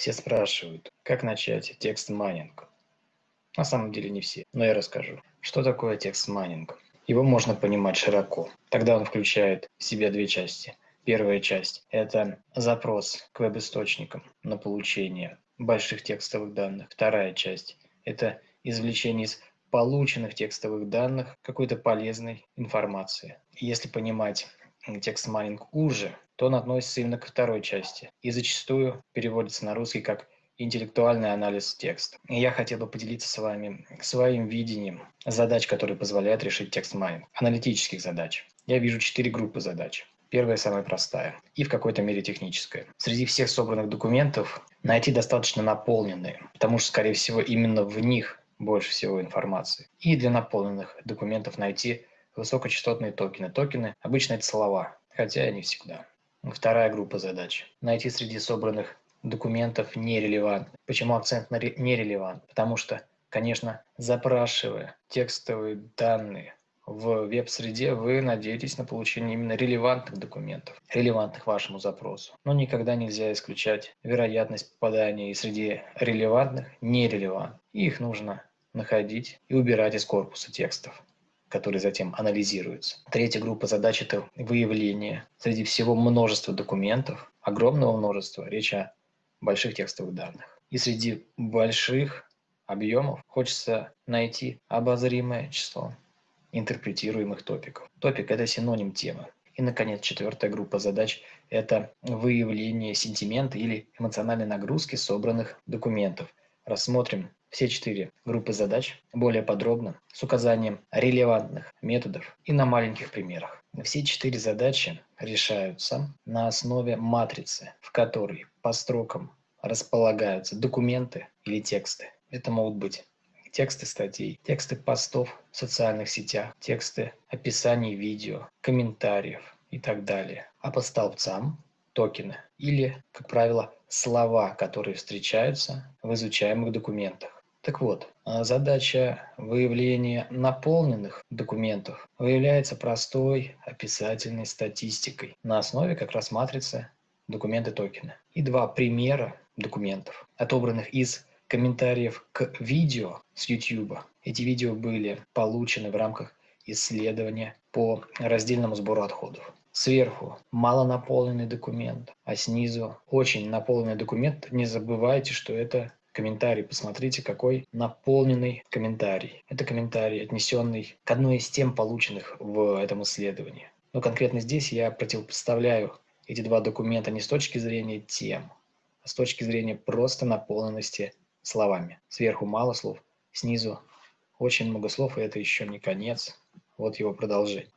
Все спрашивают, как начать text mining. На самом деле не все, но я расскажу. Что такое text mining? Его можно понимать широко. Тогда он включает в себя две части. Первая часть – это запрос к веб-источникам на получение больших текстовых данных. Вторая часть – это извлечение из полученных текстовых данных какой-то полезной информации. Если понимать text mining уже, то он относится именно ко второй части и зачастую переводится на русский как интеллектуальный анализ текста. И я хотел бы поделиться с вами своим видением задач, которые позволяют решить text mining, аналитических задач. Я вижу четыре группы задач. Первая самая простая и в какой-то мере техническая. Среди всех собранных документов найти достаточно наполненные, потому что, скорее всего, именно в них больше всего информации. И для наполненных документов найти высокочастотные токены. Токены обычно это слова, хотя и не всегда. Вторая группа задач. Найти среди собранных документов нерелевантны. Почему акцент на нерелевант? Потому что, конечно, запрашивая текстовые данные в веб-среде, вы надеетесь на получение именно релевантных документов, релевантных вашему запросу. Но никогда нельзя исключать вероятность попадания и среди релевантных нерелевантных. И их нужно находить и убирать из корпуса текстов которые затем анализируются. Третья группа задач – это выявление среди всего множества документов, огромного множества, речь о больших текстовых данных. И среди больших объемов хочется найти обозримое число интерпретируемых топиков. Топик – это синоним темы. И, наконец, четвертая группа задач – это выявление сентимента или эмоциональной нагрузки собранных документов. Рассмотрим все четыре группы задач более подробно с указанием релевантных методов и на маленьких примерах. Все четыре задачи решаются на основе матрицы, в которой по строкам располагаются документы или тексты. Это могут быть тексты статей, тексты постов в социальных сетях, тексты описаний видео, комментариев и так далее. А по столбцам токены или, как правило, слова, которые встречаются в изучаемых документах. Так вот, а задача выявления наполненных документов выявляется простой описательной статистикой на основе как раз матрицы документы токены. И два примера документов, отобранных из комментариев к видео с YouTube. Эти видео были получены в рамках исследования по раздельному сбору отходов. Сверху малонаполненный документ, а снизу очень наполненный документ. Не забывайте, что это комментарий. Посмотрите, какой наполненный комментарий. Это комментарий, отнесенный к одной из тем, полученных в этом исследовании. Но конкретно здесь я противопоставляю эти два документа не с точки зрения тем, а с точки зрения просто наполненности словами. Сверху мало слов, снизу очень много слов, и это еще не конец. Вот его продолжение.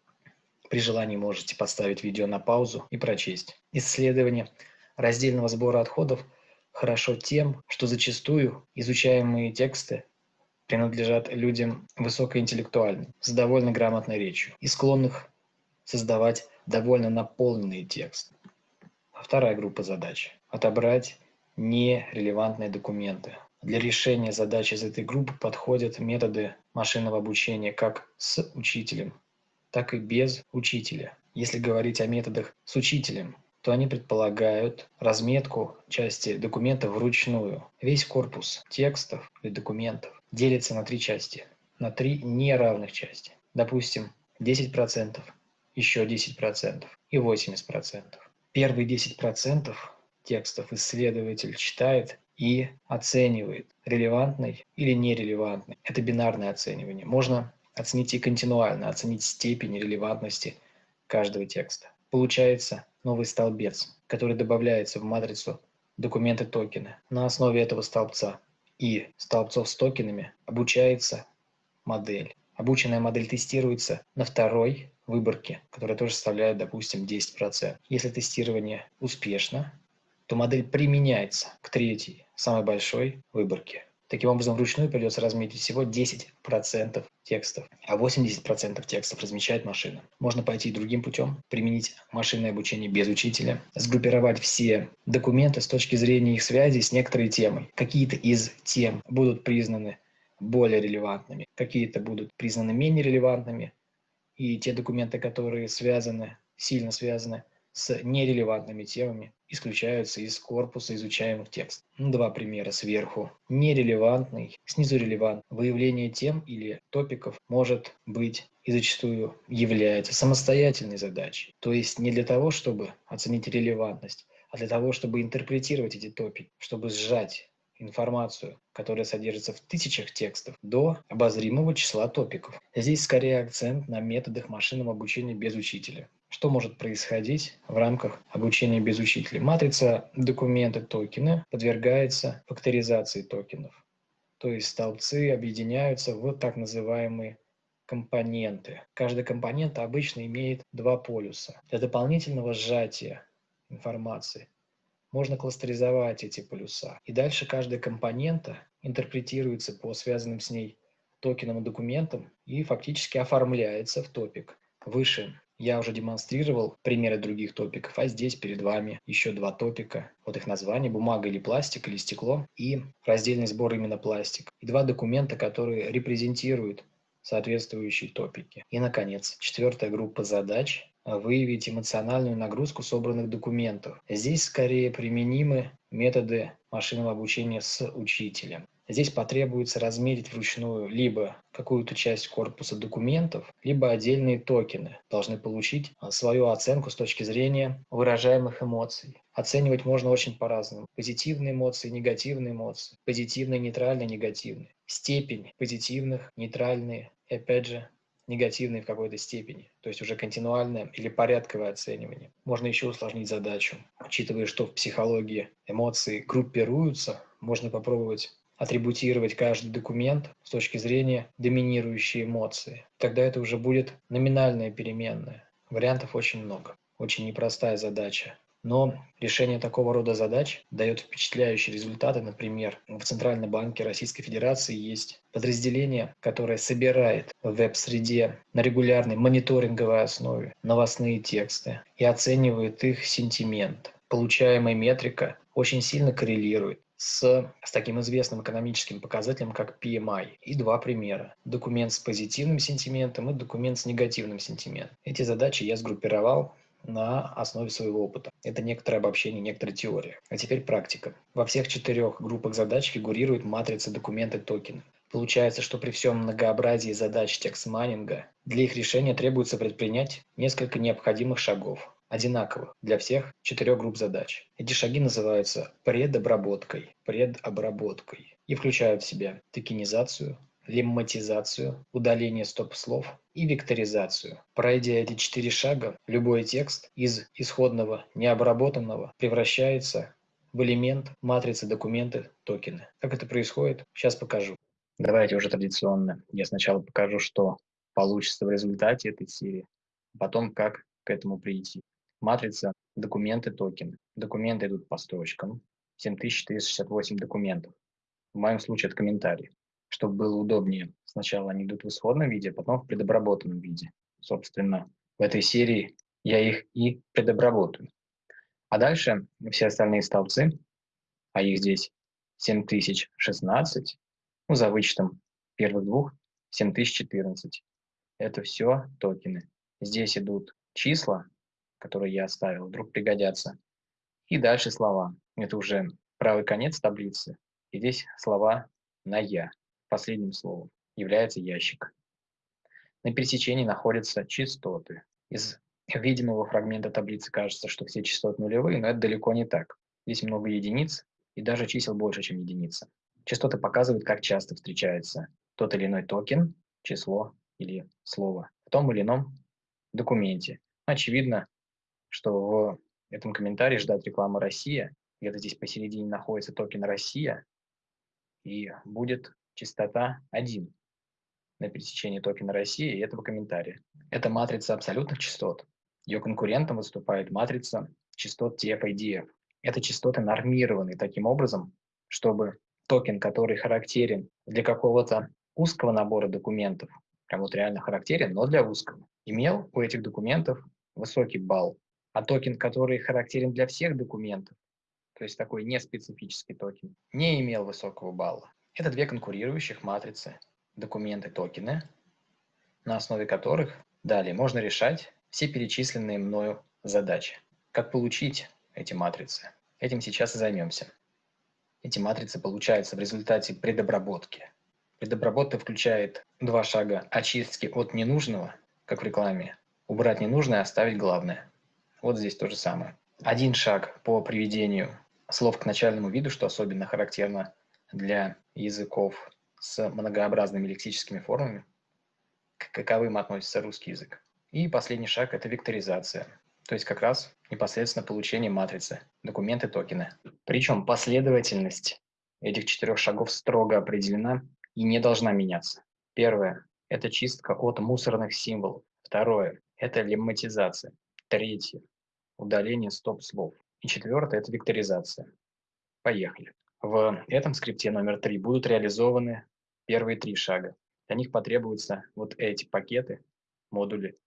При желании можете поставить видео на паузу и прочесть. Исследование раздельного сбора отходов – хорошо тем, что зачастую изучаемые тексты принадлежат людям высокоинтеллектуальным, с довольно грамотной речью и склонных создавать довольно наполненные тексты. Вторая группа задач – отобрать нерелевантные документы. Для решения задач из этой группы подходят методы машинного обучения как с учителем, так и без учителя. Если говорить о методах с учителем, то они предполагают разметку части документа вручную. Весь корпус текстов и документов делится на три части, на три неравных части. Допустим, 10%, еще 10% и 80%. Первые 10% текстов исследователь читает и оценивает, релевантный или нерелевантный. Это бинарное оценивание. Можно оценить и континуально, оценить степень релевантности каждого текста. Получается новый столбец, который добавляется в матрицу документы токены. На основе этого столбца и столбцов с токенами обучается модель. Обученная модель тестируется на второй выборке, которая тоже составляет, допустим, 10%. Если тестирование успешно, то модель применяется к третьей, самой большой выборке. Таким образом, вручную придется разметить всего 10% текстов, а 80% текстов размечает машина. Можно пойти другим путем, применить машинное обучение без учителя, сгруппировать все документы с точки зрения их связи с некоторой темой. Какие-то из тем будут признаны более релевантными, какие-то будут признаны менее релевантными, и те документы, которые связаны, сильно связаны с нерелевантными темами исключаются из корпуса изучаемых текстов. Два примера сверху. Нерелевантный, снизу релевант. Выявление тем или топиков может быть и зачастую является самостоятельной задачей. То есть не для того, чтобы оценить релевантность, а для того, чтобы интерпретировать эти топики, чтобы сжать информацию, которая содержится в тысячах текстов, до обозримого числа топиков. Здесь скорее акцент на методах машинного обучения без учителя. Что может происходить в рамках обучения без учителя? Матрица документы токены подвергается факторизации токенов. То есть столбцы объединяются в так называемые компоненты. Каждый компонент обычно имеет два полюса. Для дополнительного сжатия информации можно кластеризовать эти полюса. И дальше каждая компонента интерпретируется по связанным с ней токенам и документам и фактически оформляется в топик. Выше я уже демонстрировал примеры других топиков, а здесь перед вами еще два топика. Вот их название – бумага или пластик, или стекло, и раздельный сбор именно пластик. И два документа, которые репрезентируют соответствующие топики. И, наконец, четвертая группа задач выявить эмоциональную нагрузку собранных документов. Здесь скорее применимы методы машинного обучения с учителем. Здесь потребуется размерить вручную либо какую-то часть корпуса документов, либо отдельные токены должны получить а, свою оценку с точки зрения выражаемых эмоций. Оценивать можно очень по-разному. Позитивные эмоции, негативные эмоции, позитивные, нейтральные, негативные. Степень позитивных, нейтральные, и опять же негативные в какой-то степени, то есть уже континуальное или порядковое оценивание. Можно еще усложнить задачу. Учитывая, что в психологии эмоции группируются, можно попробовать атрибутировать каждый документ с точки зрения доминирующей эмоции. Тогда это уже будет номинальная переменная. Вариантов очень много. Очень непростая задача. Но решение такого рода задач дает впечатляющие результаты. Например, в Центральном банке Российской Федерации есть подразделение, которое собирает в веб-среде на регулярной мониторинговой основе новостные тексты и оценивает их сентимент. Получаемая метрика очень сильно коррелирует с, с таким известным экономическим показателем, как PMI. И два примера. Документ с позитивным сентиментом и документ с негативным сентиментом. Эти задачи я сгруппировал на основе своего опыта. Это некоторое обобщение, некоторая теория. А теперь практика. Во всех четырех группах задач фигурирует матрица документы токены. Получается, что при всем многообразии задач текст-майнинга для их решения требуется предпринять несколько необходимых шагов, одинаковых для всех четырех групп задач. Эти шаги называются предобработкой, предобработкой и включают в себя токенизацию, лемматизацию, удаление стоп-слов и векторизацию. Пройдя эти четыре шага, любой текст из исходного необработанного превращается в элемент матрицы документы токены. Как это происходит, сейчас покажу. Давайте уже традиционно. Я сначала покажу, что получится в результате этой серии, потом как к этому прийти. Матрица документы токены. Документы идут по строчкам. 7468 документов. В моем случае это комментарии чтобы было удобнее. Сначала они идут в исходном виде, а потом в предобработанном виде. Собственно, в этой серии я их и предобработаю. А дальше все остальные столбцы, а их здесь 7016, ну, за вычетом первых двух 7014. Это все токены. Здесь идут числа, которые я оставил, вдруг пригодятся. И дальше слова. Это уже правый конец таблицы. И здесь слова на «я» последним словом является ящик. На пересечении находятся частоты. Из видимого фрагмента таблицы кажется, что все частоты нулевые, но это далеко не так. Здесь много единиц и даже чисел больше, чем единица. Частоты показывают, как часто встречается тот или иной токен, число или слово в том или ином документе. Очевидно, что в этом комментарии ждать рекламы «Россия», где-то здесь посередине находится токен «Россия», и будет частота 1 на пересечении токена России и этого комментария. Это матрица абсолютных частот. Ее конкурентом выступает матрица частот TF-IDF. Это частоты нормированы таким образом, чтобы токен, который характерен для какого-то узкого набора документов, прям вот реально характерен, но для узкого, имел у этих документов высокий балл. А токен, который характерен для всех документов, то есть такой неспецифический токен, не имел высокого балла. Это две конкурирующих матрицы, документы, токены, на основе которых далее можно решать все перечисленные мною задачи. Как получить эти матрицы? Этим сейчас и займемся. Эти матрицы получаются в результате предобработки. Предобработка включает два шага очистки от ненужного, как в рекламе, убрать ненужное, оставить главное. Вот здесь то же самое. Один шаг по приведению слов к начальному виду, что особенно характерно для языков с многообразными лексическими формами, к каковым относится русский язык. И последний шаг – это векторизация, то есть как раз непосредственно получение матрицы, документы, токены. Причем последовательность этих четырех шагов строго определена и не должна меняться. Первое – это чистка от мусорных символов. Второе – это лемматизация. Третье – удаление стоп-слов. И четвертое – это векторизация. Поехали. В этом скрипте номер три будут реализованы первые три шага. Для них потребуются вот эти пакеты, модули,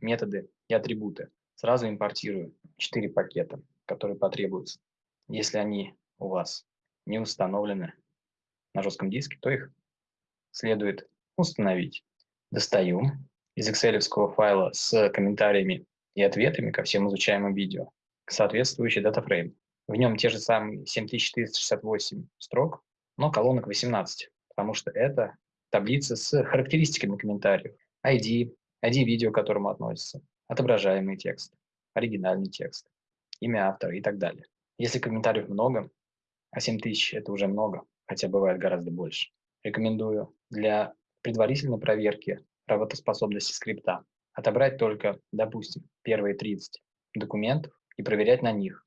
методы и атрибуты. Сразу импортирую четыре пакета, которые потребуются. Если они у вас не установлены на жестком диске, то их следует установить. Достаю из excel файла с комментариями и ответами ко всем изучаемым видео соответствующий датафрейм. В нем те же самые 7468 строк, но колонок 18, потому что это таблица с характеристиками комментариев, ID, ID видео, к которому относится, отображаемый текст, оригинальный текст, имя автора и так далее. Если комментариев много, а 7000 это уже много, хотя бывает гораздо больше, рекомендую для предварительной проверки работоспособности скрипта отобрать только, допустим, первые 30 документов и проверять на них,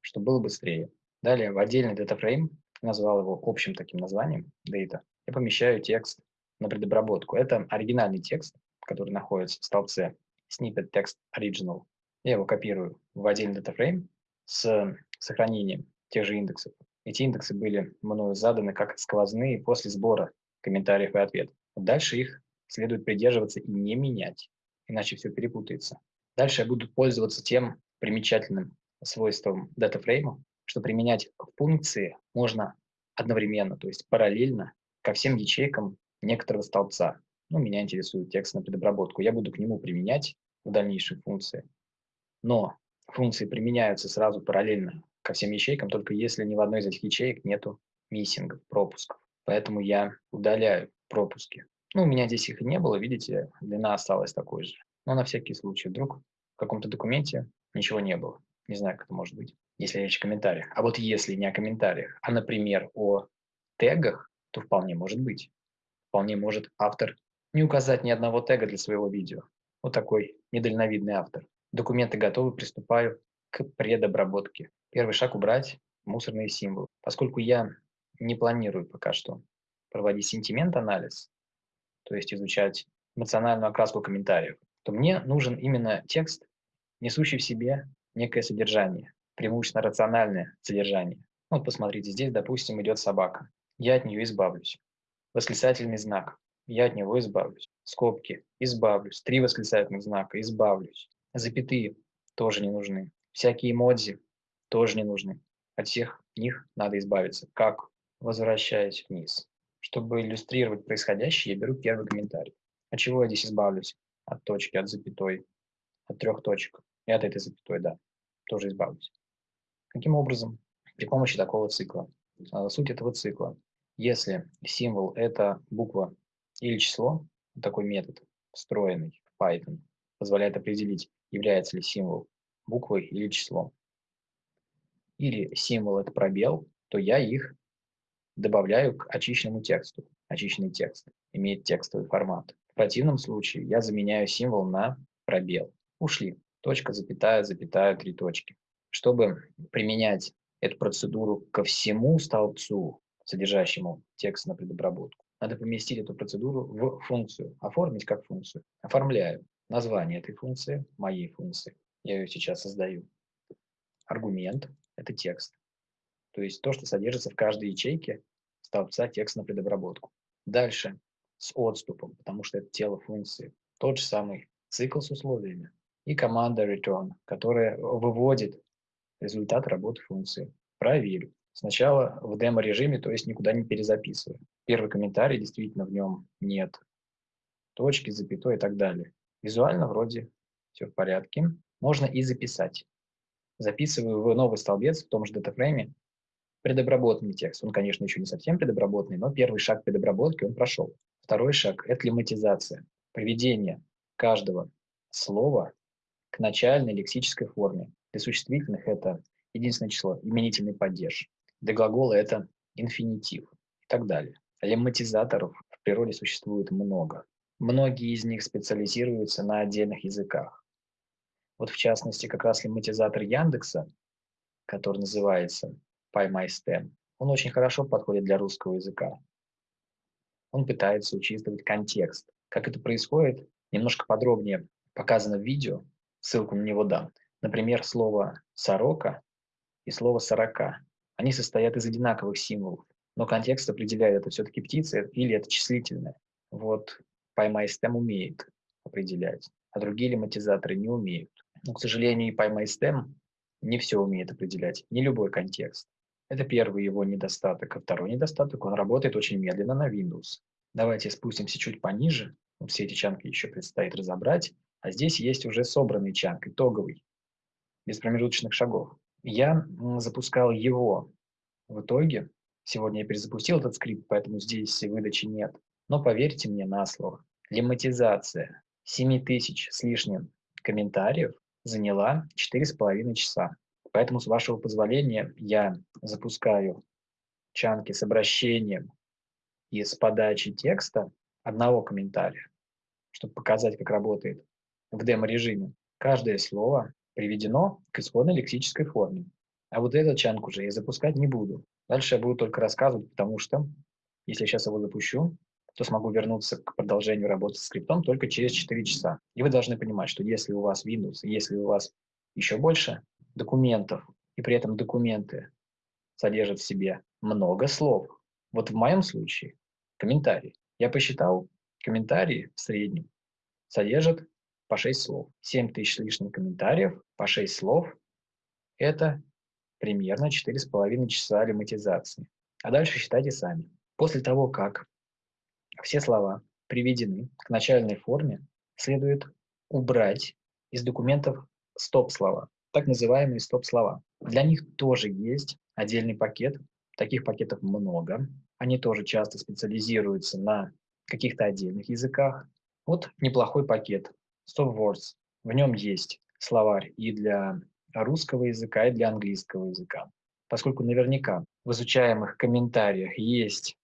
чтобы было быстрее. Далее в отдельный DataFrame, назвал его общим таким названием, Data, я помещаю текст на предобработку. Это оригинальный текст, который находится в столбце snippet text original. Я его копирую в отдельный DataFrame с сохранением тех же индексов. Эти индексы были мною заданы как сквозные после сбора комментариев и ответов. Дальше их следует придерживаться и не менять, иначе все перепутается. Дальше я буду пользоваться тем примечательным свойством датафрейма, что применять функции можно одновременно, то есть параллельно ко всем ячейкам некоторого столбца. Ну, меня интересует текст на предобработку. Я буду к нему применять в дальнейшем функции. Но функции применяются сразу параллельно ко всем ячейкам, только если ни в одной из этих ячеек нету миссингов, пропусков. Поэтому я удаляю пропуски. Ну, у меня здесь их и не было, видите, длина осталась такой же. Но на всякий случай, вдруг в каком-то документе ничего не было. Не знаю, как это может быть, если речь о комментариях. А вот если не о комментариях, а, например, о тегах, то вполне может быть. Вполне может автор не указать ни одного тега для своего видео. Вот такой недальновидный автор. Документы готовы, приступаю к предобработке. Первый шаг – убрать мусорные символы. Поскольку я не планирую пока что проводить сентимент-анализ, то есть изучать эмоциональную окраску комментариев, то мне нужен именно текст, несущий в себе некое содержание, преимущественно рациональное содержание. Вот посмотрите, здесь, допустим, идет собака. Я от нее избавлюсь. Восклицательный знак. Я от него избавлюсь. Скобки. Избавлюсь. Три восклицательных знака. Избавлюсь. Запятые тоже не нужны. Всякие эмодзи тоже не нужны. От всех них надо избавиться. Как? Возвращаясь вниз. Чтобы иллюстрировать происходящее, я беру первый комментарий. От чего я здесь избавлюсь? От точки, от запятой, от трех точек. И от этой запятой, да, тоже избавлюсь. Каким образом? При помощи такого цикла. А, суть этого цикла. Если символ – это буква или число, такой метод, встроенный в Python, позволяет определить, является ли символ буквой или числом. Или символ – это пробел, то я их добавляю к очищенному тексту. Очищенный текст имеет текстовый формат. В противном случае я заменяю символ на пробел. Ушли точка, запятая, запятая, три точки. Чтобы применять эту процедуру ко всему столбцу, содержащему текст на предобработку, надо поместить эту процедуру в функцию, оформить как функцию. Оформляю название этой функции, моей функции. Я ее сейчас создаю. Аргумент – это текст. То есть то, что содержится в каждой ячейке столбца текст на предобработку. Дальше с отступом, потому что это тело функции. Тот же самый цикл с условиями и команда return, которая выводит результат работы функции. Проверю. Сначала в демо-режиме, то есть никуда не перезаписываю. Первый комментарий, действительно, в нем нет точки, запятой и так далее. Визуально вроде все в порядке. Можно и записать. записываю в новый столбец в том же датафрейме предобработанный текст. Он, конечно, еще не совсем предобработанный, но первый шаг предобработки он прошел. Второй шаг – это лемматизация, приведение каждого слова к начальной лексической форме. Для существительных это единственное число, именительный падеж. Для глагола это инфинитив и так далее. Лемматизаторов в природе существует много. Многие из них специализируются на отдельных языках. Вот в частности, как раз лемматизатор Яндекса, который называется PyMyStem, он очень хорошо подходит для русского языка. Он пытается учитывать контекст. Как это происходит, немножко подробнее показано в видео, ссылку на него дам. Например, слово «сорока» и слово «сорока». Они состоят из одинаковых символов, но контекст определяет, это все-таки птица или это числительное. Вот PyMyStem умеет определять, а другие лематизаторы не умеют. Но, к сожалению, и PyMyStem не все умеет определять, не любой контекст. Это первый его недостаток. А второй недостаток, он работает очень медленно на Windows. Давайте спустимся чуть пониже. Все эти чанки еще предстоит разобрать. А здесь есть уже собранный чанк, итоговый, без промежуточных шагов. Я запускал его в итоге. Сегодня я перезапустил этот скрипт, поэтому здесь выдачи нет. Но поверьте мне на слово, лематизация 7000 с лишним комментариев заняла 4,5 часа. Поэтому, с вашего позволения, я запускаю чанки с обращением и с подачей текста одного комментария, чтобы показать, как работает в демо-режиме. Каждое слово приведено к исходной лексической форме. А вот этот чанк уже я запускать не буду. Дальше я буду только рассказывать, потому что если сейчас его запущу, то смогу вернуться к продолжению работы с скриптом только через 4 часа. И вы должны понимать, что если у вас Windows, если у вас еще больше документов, и при этом документы содержат в себе много слов. Вот в моем случае комментарий. Я посчитал, комментарии в среднем содержат по 6 слов. 7 тысяч с лишним комментариев по 6 слов – это примерно 4,5 часа лематизации. А дальше считайте сами. После того, как все слова приведены к начальной форме, следует убрать из документов стоп-слова так называемые стоп-слова. Для них тоже есть отдельный пакет, таких пакетов много. Они тоже часто специализируются на каких-то отдельных языках. Вот неплохой пакет Stop Words. В нем есть словарь и для русского языка, и для английского языка. Поскольку наверняка в изучаемых комментариях есть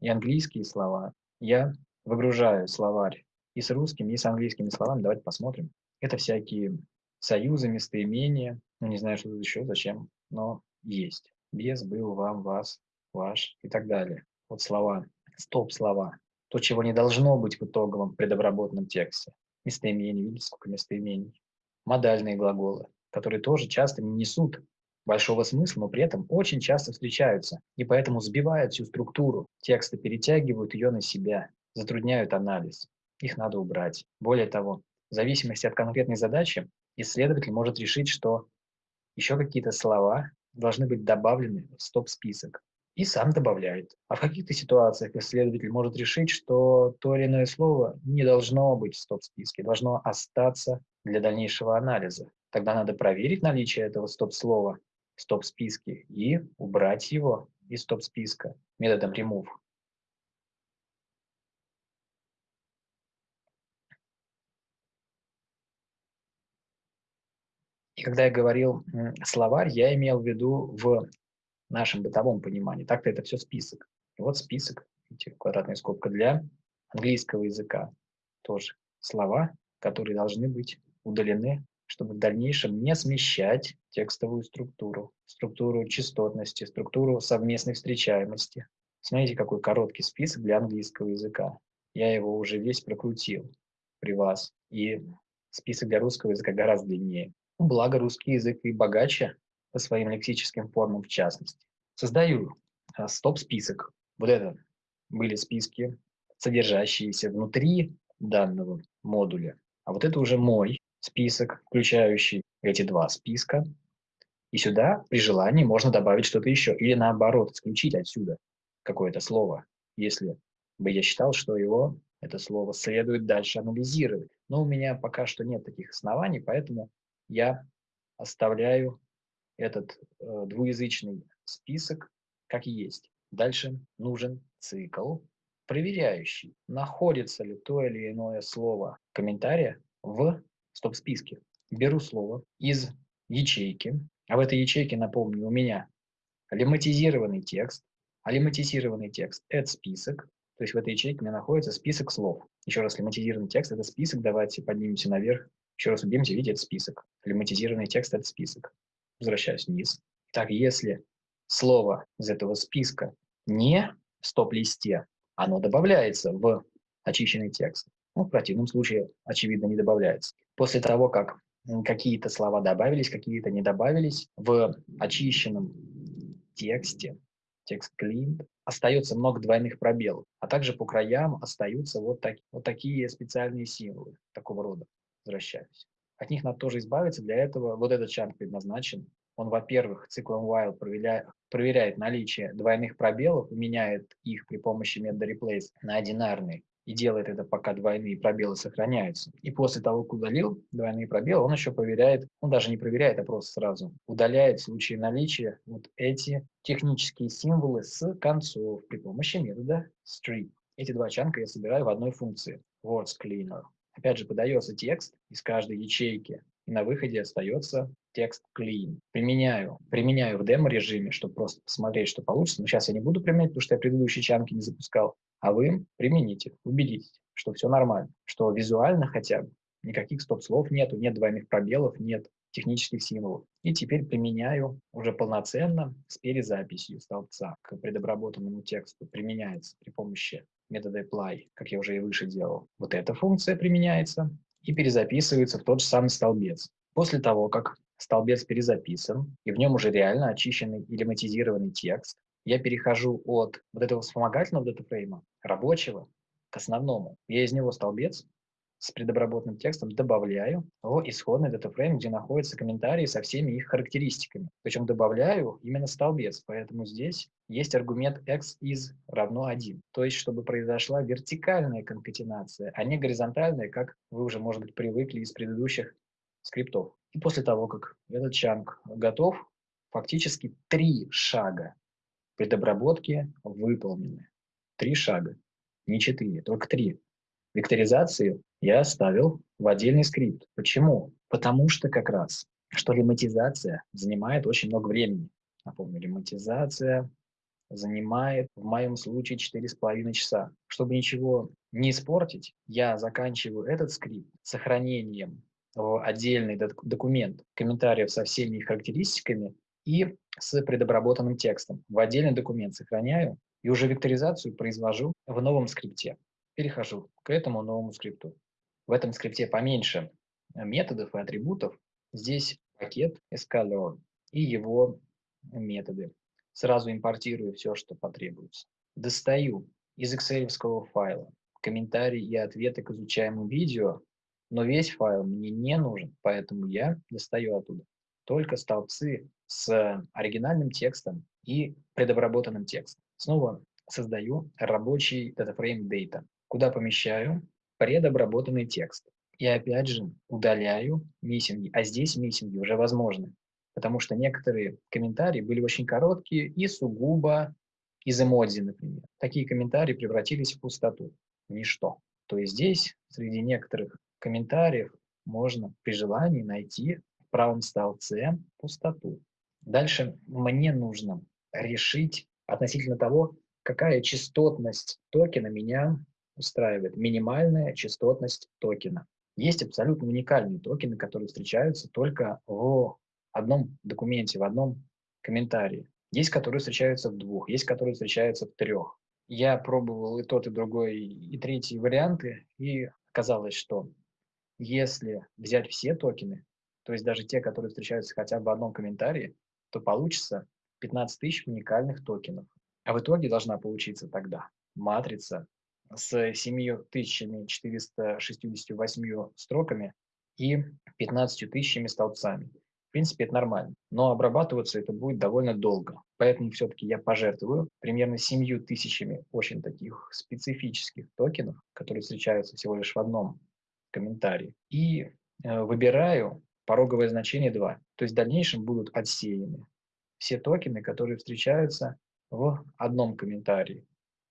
и английские слова, я выгружаю словарь и с русскими, и с английскими словами. Давайте посмотрим. Это всякие союзы, местоимения, ну не знаю, что тут еще, зачем, но есть. Без, был, вам, вас, ваш и так далее. Вот слова, стоп-слова, то, чего не должно быть в итоговом предобработанном тексте. Местоимения, видите, сколько местоимений. Модальные глаголы, которые тоже часто не несут большого смысла, но при этом очень часто встречаются, и поэтому сбивают всю структуру текста, перетягивают ее на себя, затрудняют анализ. Их надо убрать. Более того, в зависимости от конкретной задачи исследователь может решить, что еще какие-то слова должны быть добавлены в стоп-список и сам добавляет. А в каких-то ситуациях исследователь может решить, что то или иное слово не должно быть в стоп-списке, должно остаться для дальнейшего анализа. Тогда надо проверить наличие этого стоп-слова в стоп-списке и убрать его из стоп-списка методом remove. И когда я говорил словарь, я имел в виду в нашем бытовом понимании. Так-то это все список. И вот список, квадратная скобка для английского языка. Тоже слова, которые должны быть удалены, чтобы в дальнейшем не смещать текстовую структуру, структуру частотности, структуру совместной встречаемости. Смотрите, какой короткий список для английского языка. Я его уже весь прокрутил при вас. И список для русского языка гораздо длиннее. Благо русский язык и богаче по своим лексическим формам в частности. Создаю а, стоп-список. Вот это были списки, содержащиеся внутри данного модуля. А вот это уже мой список, включающий эти два списка. И сюда при желании можно добавить что-то еще. Или наоборот, исключить отсюда какое-то слово, если бы я считал, что его, это слово, следует дальше анализировать. Но у меня пока что нет таких оснований, поэтому я оставляю этот э, двуязычный список как есть. Дальше нужен цикл, проверяющий, находится ли то или иное слово комментария в стоп-списке. Беру слово из ячейки, а в этой ячейке, напомню, у меня лематизированный текст, а лематизированный текст – это список, то есть в этой ячейке у меня находится список слов. Еще раз, лематизированный текст – это список, давайте поднимемся наверх, еще раз убьемте, видите, это список. Лематизированный текст – это список. Возвращаюсь вниз. Так, если слово из этого списка не в стоп-листе, оно добавляется в очищенный текст. Ну, в противном случае, очевидно, не добавляется. После того, как какие-то слова добавились, какие-то не добавились, в очищенном тексте, текст clean, остается много двойных пробелов, а также по краям остаются вот, так, вот такие специальные символы такого рода. Возвращаюсь. От них надо тоже избавиться, для этого вот этот чанк предназначен. Он, во-первых, циклом while проверяет, проверяет наличие двойных пробелов, меняет их при помощи метода replace на одинарный и делает это, пока двойные пробелы сохраняются. И после того, как удалил двойные пробелы, он еще проверяет, он даже не проверяет, а просто сразу удаляет в случае наличия вот эти технические символы с концов при помощи метода strip. Эти два чанка я собираю в одной функции words cleaner. Опять же, подается текст из каждой ячейки, и на выходе остается текст clean. Применяю, применяю в демо-режиме, чтобы просто посмотреть, что получится. Но сейчас я не буду применять, потому что я предыдущие чанки не запускал. А вы примените, убедитесь, что все нормально, что визуально хотя бы никаких стоп-слов нету, нет двойных пробелов, нет технических символов. И теперь применяю уже полноценно с перезаписью столбца к предобработанному тексту. Применяется при помощи метода apply, как я уже и выше делал. Вот эта функция применяется и перезаписывается в тот же самый столбец. После того, как столбец перезаписан, и в нем уже реально очищенный или матизированный текст, я перехожу от вот этого вспомогательного датафрейма, рабочего, к основному. Я из него столбец с предобработанным текстом добавляю в исходный датафрейм, где находятся комментарии со всеми их характеристиками. Причем добавляю именно столбец, поэтому здесь есть аргумент x из равно 1. То есть, чтобы произошла вертикальная конкатенация, а не горизонтальная, как вы уже, может быть, привыкли из предыдущих скриптов. И после того, как этот чанк готов, фактически три шага предобработки выполнены. Три шага, не четыре, только три. Векторизацию я оставил в отдельный скрипт. Почему? Потому что как раз, что лематизация занимает очень много времени. Напомню, лематизация занимает в моем случае 4,5 часа. Чтобы ничего не испортить, я заканчиваю этот скрипт сохранением в отдельный документ комментариев со всеми их характеристиками и с предобработанным текстом. В отдельный документ сохраняю и уже векторизацию произвожу в новом скрипте. Перехожу к этому новому скрипту. В этом скрипте поменьше методов и атрибутов. Здесь пакет sklearn и его методы. Сразу импортирую все, что потребуется. Достаю из excel файла комментарии и ответы к изучаемому видео, но весь файл мне не нужен, поэтому я достаю оттуда только столбцы с оригинальным текстом и предобработанным текстом. Снова создаю рабочий DataFrame Data, куда помещаю предобработанный текст. И опять же удаляю миссинги, а здесь миссинги уже возможны, потому что некоторые комментарии были очень короткие и сугубо из эмодзи, например. Такие комментарии превратились в пустоту, ничто. То есть здесь среди некоторых комментариев можно при желании найти в правом столбце пустоту. Дальше мне нужно решить относительно того, какая частотность токена меня устраивает. Минимальная частотность токена. Есть абсолютно уникальные токены, которые встречаются только в одном документе, в одном комментарии. Есть, которые встречаются в двух, есть, которые встречаются в трех. Я пробовал и тот, и другой, и третий варианты, и оказалось, что если взять все токены, то есть даже те, которые встречаются хотя бы в одном комментарии, то получится 15 тысяч уникальных токенов. А в итоге должна получиться тогда матрица с 7468 строками и 15 тысячами столбцами. В принципе, это нормально. Но обрабатываться это будет довольно долго. Поэтому все-таки я пожертвую примерно 7 тысячами очень таких специфических токенов, которые встречаются всего лишь в одном комментарии. И э, выбираю пороговое значение 2. То есть в дальнейшем будут отсеяны все токены, которые встречаются в одном комментарии.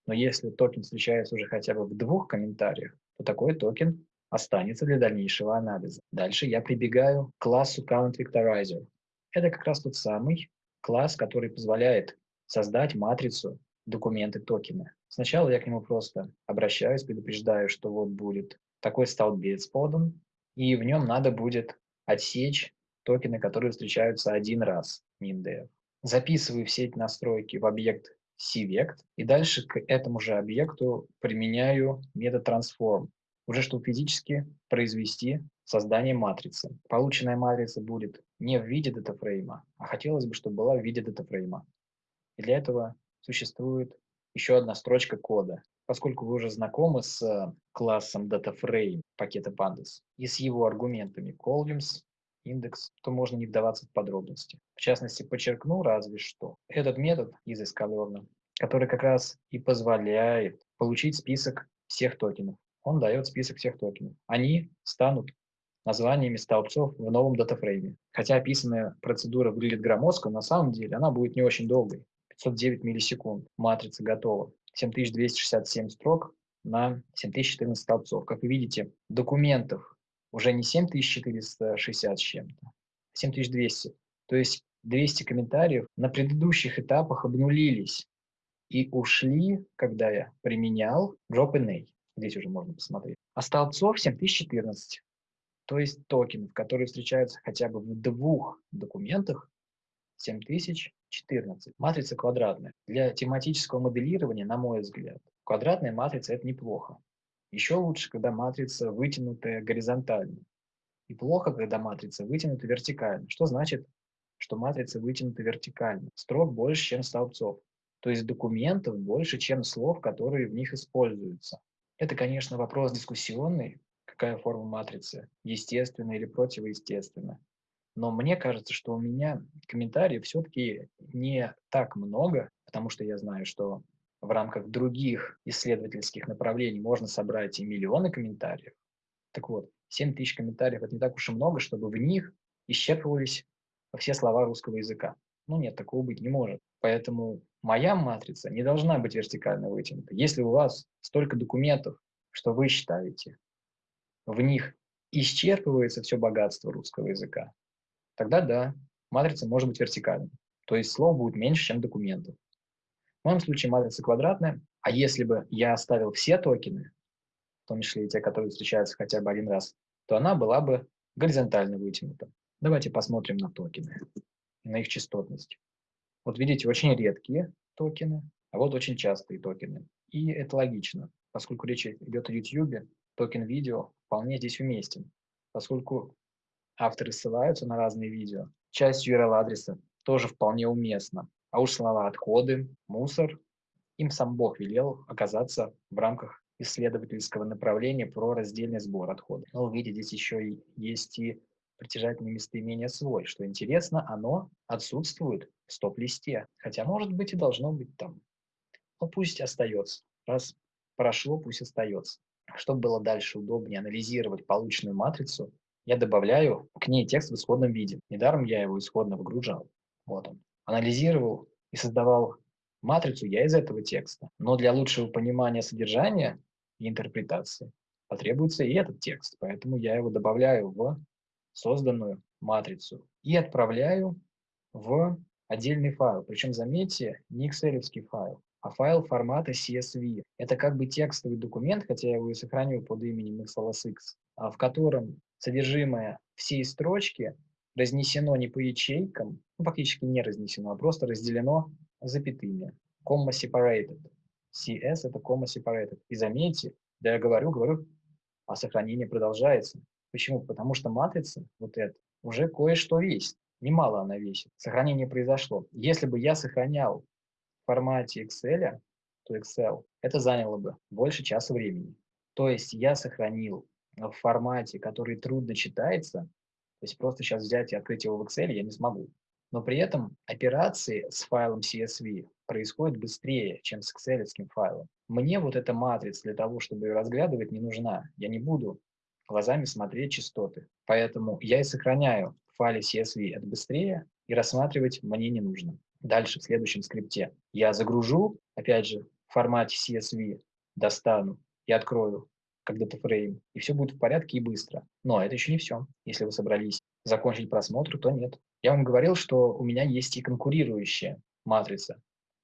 Но если токен встречается уже хотя бы в двух комментариях, то такой токен останется для дальнейшего анализа. Дальше я прибегаю к классу Count Vectorizer. Это как раз тот самый класс, который позволяет создать матрицу документы токена. Сначала я к нему просто обращаюсь, предупреждаю, что вот будет такой столбец подан, и в нем надо будет отсечь токены, которые встречаются один раз, MinDev. Записываю все эти настройки в объект CVect, и дальше к этому же объекту применяю метод transform, уже чтобы физически произвести создание матрицы. Полученная матрица будет не в виде датафрейма, а хотелось бы, чтобы была в виде датафрейма. И для этого существует еще одна строчка кода. Поскольку вы уже знакомы с классом DataFrame пакета Pandas и с его аргументами columns, индекс, то можно не вдаваться в подробности. В частности, подчеркну разве что этот метод из Escalern, который как раз и позволяет получить список всех токенов. Он дает список всех токенов. Они станут названиями столбцов в новом датафрейме. Хотя описанная процедура выглядит громоздко, на самом деле она будет не очень долгой. 509 миллисекунд. Матрица готова. 7267 строк на 7014 столбцов. Как вы видите, документов уже не 7460 с чем-то, а 7200. То есть 200 комментариев на предыдущих этапах обнулились и ушли, когда я применял drop-in Здесь уже можно посмотреть. А столбцов 7014. То есть токенов, которые встречаются хотя бы в двух документах, 7014. Матрица квадратная. Для тематического моделирования, на мой взгляд, квадратная матрица – это неплохо. Еще лучше, когда матрица вытянутая горизонтально. И плохо, когда матрица вытянута вертикально. Что значит, что матрица вытянута вертикально? Строк больше, чем столбцов. То есть документов больше, чем слов, которые в них используются. Это, конечно, вопрос дискуссионный, какая форма матрицы, естественная или противоестественная. Но мне кажется, что у меня комментариев все-таки не так много, потому что я знаю, что в рамках других исследовательских направлений можно собрать и миллионы комментариев. Так вот, 7 тысяч комментариев – это не так уж и много, чтобы в них исчерпывались все слова русского языка. Ну нет, такого быть не может. Поэтому моя матрица не должна быть вертикально вытянута. Если у вас столько документов, что вы считаете, в них исчерпывается все богатство русского языка, тогда да, матрица может быть вертикальной. То есть слов будет меньше, чем документов. В моем случае матрица квадратная, а если бы я оставил все токены, в том числе и те, которые встречаются хотя бы один раз, то она была бы горизонтально вытянута. Давайте посмотрим на токены, на их частотность. Вот видите, очень редкие токены, а вот очень частые токены. И это логично, поскольку речь идет о YouTube, токен видео вполне здесь уместен, поскольку авторы ссылаются на разные видео. Часть URL-адреса тоже вполне уместна. А уж слова «отходы», «мусор» им сам Бог велел оказаться в рамках исследовательского направления про раздельный сбор отходов. Но видите, здесь еще и есть и притяжательное местоимение «свой». Что интересно, оно отсутствует в стоп-листе. Хотя, может быть, и должно быть там. Но пусть остается. Раз прошло, пусть остается. Чтобы было дальше удобнее анализировать полученную матрицу, я добавляю к ней текст в исходном виде. Недаром я его исходно выгружал. Вот он. Анализировал и создавал матрицу я из этого текста. Но для лучшего понимания содержания и интерпретации потребуется и этот текст. Поэтому я его добавляю в созданную матрицу и отправляю в отдельный файл. Причем, заметьте, не excel файл, а файл формата CSV. Это как бы текстовый документ, хотя я его и сохраню под именем XLSX, а в котором содержимое всей строчки разнесено не по ячейкам, ну, фактически не разнесено, а просто разделено запятыми. Comma separated. CS – это comma separated. И заметьте, да я говорю, говорю, а сохранение продолжается. Почему? Потому что матрица, вот эта, уже кое-что весит. Немало она весит. Сохранение произошло. Если бы я сохранял в формате Excel, то Excel, это заняло бы больше часа времени. То есть я сохранил в формате, который трудно читается, то есть просто сейчас взять и открыть его в Excel я не смогу. Но при этом операции с файлом CSV происходят быстрее, чем с Excel файлом. Мне вот эта матрица для того, чтобы ее разглядывать, не нужна. Я не буду глазами смотреть частоты. Поэтому я и сохраняю в файле CSV это быстрее, и рассматривать мне не нужно. Дальше в следующем скрипте я загружу, опять же, в формате CSV, достану и открою как датафрейм, и все будет в порядке и быстро. Но это еще не все. Если вы собрались закончить просмотр, то нет. Я вам говорил, что у меня есть и конкурирующая матрица,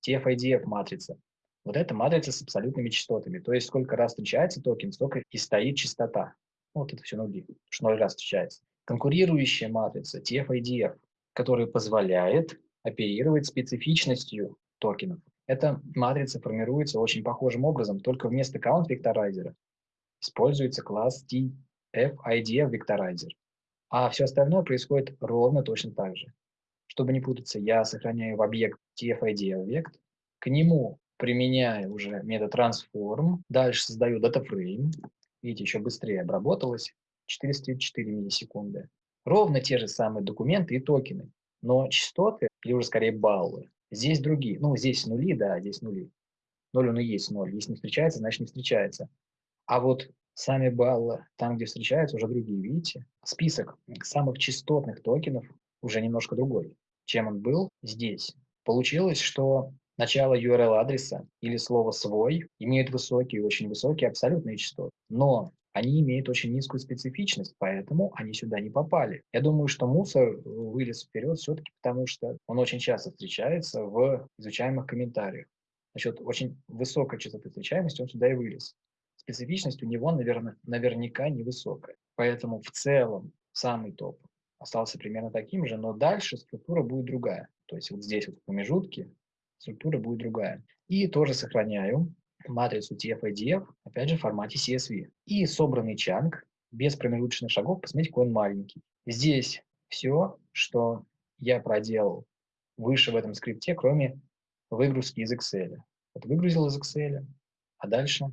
TF-IDF матрица. Вот эта матрица с абсолютными частотами. То есть сколько раз встречается токен, столько и стоит частота. Вот это все нули, что ноль раз встречается. Конкурирующая матрица TF-IDF, которая позволяет оперировать специфичностью токенов. Эта матрица формируется очень похожим образом, только вместо count-векторайзера используется класс TF-IDF векторайзер. А все остальное происходит ровно точно так же. Чтобы не путаться, я сохраняю в объект TF-IDF вект, к нему применяю уже метод transform, дальше создаю датафрейм, видите, еще быстрее обработалось, 404 миллисекунды. Ровно те же самые документы и токены, но частоты, или уже скорее баллы, здесь другие. Ну, здесь нули, да, здесь нули. Ноль он и есть ноль. Если не встречается, значит не встречается. А вот сами баллы, там, где встречаются, уже другие, видите? Список самых частотных токенов уже немножко другой, чем он был здесь. Получилось, что начало URL-адреса или слово «свой» имеют высокие, очень высокие абсолютные частоты. Но они имеют очень низкую специфичность, поэтому они сюда не попали. Я думаю, что мусор вылез вперед все-таки потому, что он очень часто встречается в изучаемых комментариях. Насчет очень высокой частоты встречаемости он сюда и вылез. Специфичность у него, наверное, наверняка невысокая. Поэтому в целом самый топ остался примерно таким же, но дальше структура будет другая. То есть вот здесь вот в промежутке структура будет другая. И тоже сохраняю матрицу TF-IDF, опять же, в формате CSV. И собранный чанг без промежуточных шагов, посмотрите, какой он маленький. Здесь все, что я проделал выше в этом скрипте, кроме выгрузки из Excel. Вот выгрузил из Excel, а дальше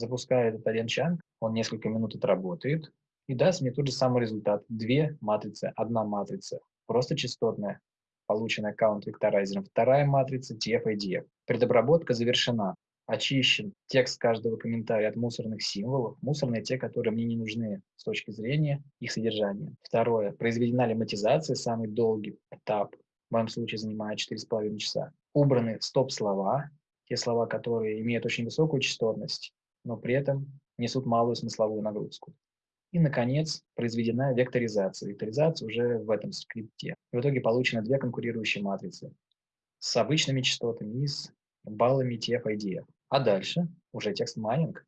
запускаю этот один чанг, он несколько минут отработает и даст мне тот же самый результат. Две матрицы, одна матрица, просто частотная, полученная аккаунт-векторайзером. Вторая матрица TF-IDF. Предобработка завершена. Очищен текст каждого комментария от мусорных символов. Мусорные те, которые мне не нужны с точки зрения их содержания. Второе. Произведена лематизация, самый долгий этап. В моем случае занимает 4,5 часа. Убраны стоп-слова, те слова, которые имеют очень высокую частотность, но при этом несут малую смысловую нагрузку. И, наконец, произведена векторизация. Векторизация уже в этом скрипте. В итоге получены две конкурирующие матрицы с обычными частотами и с баллами TF-IDF. А дальше уже текст майнинг.